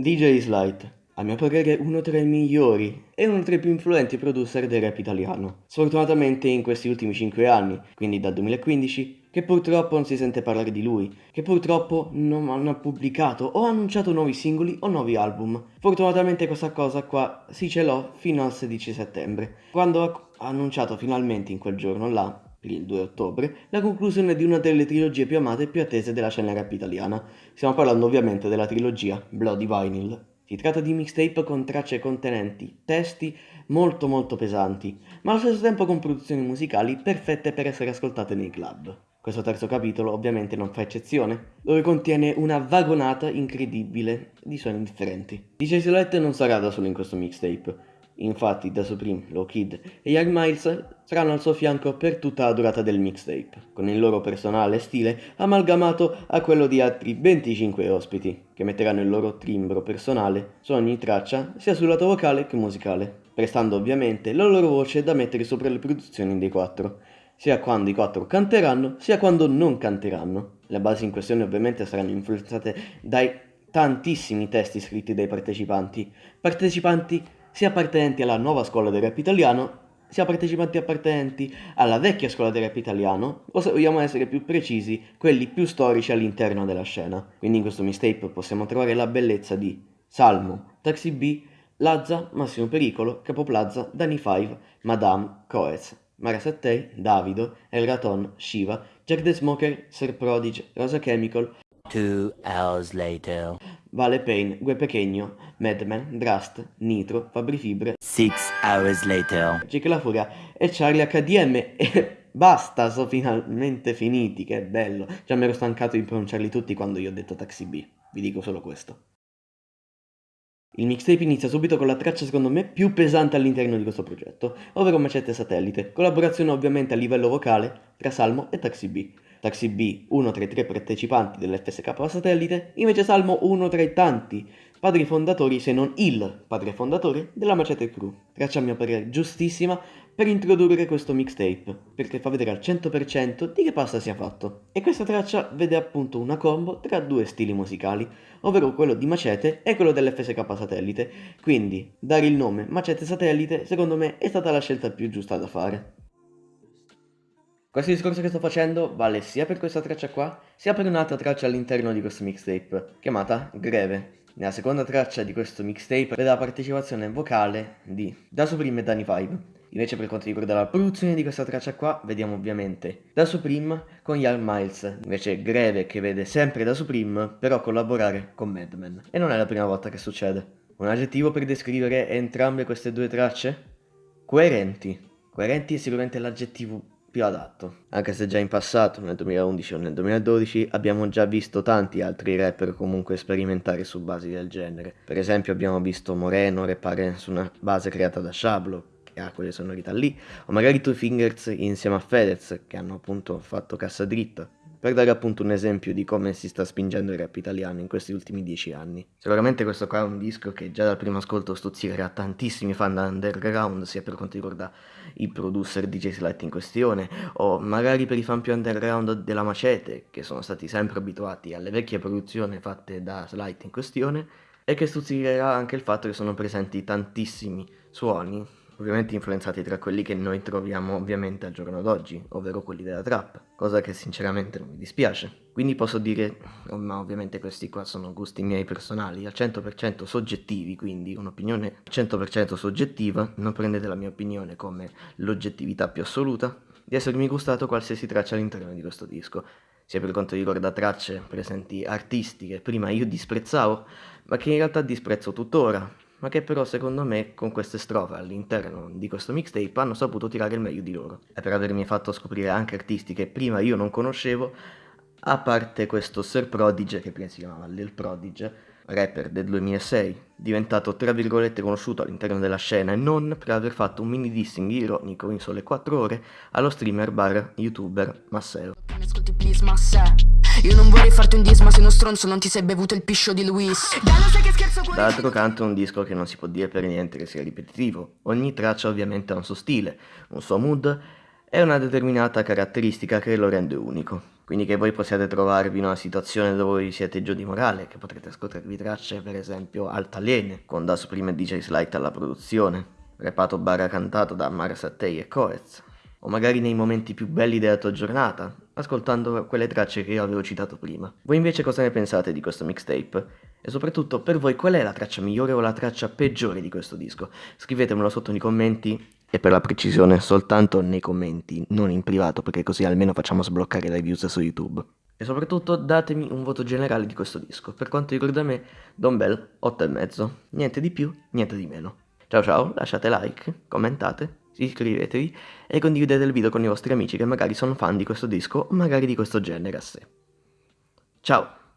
DJ Slight, a mio parere uno tra i migliori e uno tra i più influenti producer del rap italiano. Sfortunatamente in questi ultimi 5 anni, quindi dal 2015, che purtroppo non si sente parlare di lui, che purtroppo non hanno pubblicato o annunciato nuovi singoli o nuovi album. Fortunatamente questa cosa qua si celò fino al 16 settembre, quando ha annunciato finalmente in quel giorno là il 2 ottobre, la conclusione di una delle trilogie più amate e più attese della scena rap italiana. Stiamo parlando ovviamente della trilogia Bloody Vinyl. Si tratta di mixtape con tracce contenenti testi molto molto pesanti, ma allo stesso tempo con produzioni musicali perfette per essere ascoltate nei club. Questo terzo capitolo ovviamente non fa eccezione, dove contiene una vagonata incredibile di suoni differenti. DJ Silhouette non sarà da solo in questo mixtape, Infatti Da Supreme, Low Kid e Young Miles saranno al suo fianco per tutta la durata del mixtape, con il loro personale stile amalgamato a quello di altri 25 ospiti, che metteranno il loro timbro personale su ogni traccia, sia sul lato vocale che musicale, prestando ovviamente la loro voce da mettere sopra le produzioni dei quattro, sia quando i quattro canteranno, sia quando non canteranno. Le basi in questione ovviamente saranno influenzate dai tantissimi testi scritti dai partecipanti, partecipanti sia appartenenti alla nuova scuola del rap italiano, sia partecipanti appartenenti alla vecchia scuola del rap italiano, o se vogliamo essere più precisi, quelli più storici all'interno della scena. Quindi in questo mistape possiamo trovare la bellezza di Salmo, Taxi B, Lazza, Massimo Pericolo, Capo Plaza, Dani Five, Madame, Coez, Mara Sattei, Davido, El Raton, Shiva, Jack the Smoker, Sir Prodige, Rosa Chemical, Two hours later. Vale Payne, Gue Pequeño, Madman, Drust, Nitro, Fabri Fibre, Six hours later. Jake La Furia e Charlie HDM e basta, sono finalmente finiti, che bello. Già mi ero stancato di pronunciarli tutti quando io ho detto Taxi B, vi dico solo questo. Il mixtape inizia subito con la traccia secondo me più pesante all'interno di questo progetto, ovvero Macette Satellite, collaborazione ovviamente a livello vocale tra Salmo e Taxi B. Taxi B, uno tra i tre partecipanti dell'FSK satellite, invece Salmo uno tra i tanti padri fondatori, se non il padre fondatore, della Macete Crew. Traccia a mio parere giustissima per introdurre questo mixtape, perché fa vedere al 100% di che pasta sia fatto. E questa traccia vede appunto una combo tra due stili musicali, ovvero quello di Macete e quello dell'FSK satellite, quindi dare il nome Macete satellite secondo me è stata la scelta più giusta da fare. Questo discorso che sto facendo vale sia per questa traccia qua, sia per un'altra traccia all'interno di questo mixtape, chiamata Greve. Nella seconda traccia di questo mixtape vede la partecipazione vocale di Da Supreme e Danny Vibe. Invece per quanto riguarda la produzione di questa traccia qua, vediamo ovviamente Da Supreme con Young Miles, invece Greve che vede sempre Da Supreme, però collaborare con Madman. E non è la prima volta che succede. Un aggettivo per descrivere entrambe queste due tracce? Coerenti. Coerenti è sicuramente l'aggettivo più adatto. Anche se già in passato, nel 2011 o nel 2012, abbiamo già visto tanti altri rapper comunque sperimentare su basi del genere. Per esempio abbiamo visto Moreno rappare su una base creata da Shablo, che ha quelle sonorità lì, o magari Two Fingers insieme a Fedez, che hanno appunto fatto cassa dritta per dare appunto un esempio di come si sta spingendo il rap italiano in questi ultimi dieci anni. Sicuramente questo qua è un disco che già dal primo ascolto stuzzicherà tantissimi fan underground, sia per quanto riguarda i producer DJ Slight in questione, o magari per i fan più underground della Macete, che sono stati sempre abituati alle vecchie produzioni fatte da Slight in questione, e che stuzzicherà anche il fatto che sono presenti tantissimi suoni ovviamente influenzati tra quelli che noi troviamo ovviamente al giorno d'oggi, ovvero quelli della trap, cosa che sinceramente non mi dispiace. Quindi posso dire, ma ovviamente questi qua sono gusti miei personali, al 100% soggettivi, quindi un'opinione 100% soggettiva, non prendete la mia opinione come l'oggettività più assoluta, di essermi gustato qualsiasi traccia all'interno di questo disco, sia per quanto riguarda tracce presenti artisti che prima io disprezzavo, ma che in realtà disprezzo tuttora, ma che però secondo me con queste strofe all'interno di questo mixtape hanno saputo tirare il meglio di loro. E per avermi fatto scoprire anche artisti che prima io non conoscevo, a parte questo Sir Prodige, che prima si chiamava Lil Prodige, rapper del 2006, diventato tra virgolette conosciuto all'interno della scena e non per aver fatto un mini dissing ironico in sole 4 ore allo streamer bar youtuber Masseo. Io non vorrei farti un dis ma sei uno stronzo non ti sei bevuto il piscio di Luis. D'altro canto è un disco che non si può dire per niente che sia ripetitivo. Ogni traccia ovviamente ha un suo stile, un suo mood e una determinata caratteristica che lo rende unico quindi che voi possiate trovarvi in una situazione dove voi siete giù di morale, che potrete ascoltarvi tracce per esempio altaliene, con Das Prima e DJ Slight alla produzione, repato barra cantato da Mara Sattei e Coez, o magari nei momenti più belli della tua giornata, ascoltando quelle tracce che io avevo citato prima. Voi invece cosa ne pensate di questo mixtape? E soprattutto per voi qual è la traccia migliore o la traccia peggiore di questo disco? Scrivetemelo sotto nei commenti e per la precisione soltanto nei commenti, non in privato perché così almeno facciamo sbloccare le views su YouTube. E soprattutto datemi un voto generale di questo disco. Per quanto riguarda me, Don Bell 8,5. Niente di più, niente di meno. Ciao ciao, lasciate like, commentate, iscrivetevi e condividete il video con i vostri amici che magari sono fan di questo disco o magari di questo genere a sé. Ciao!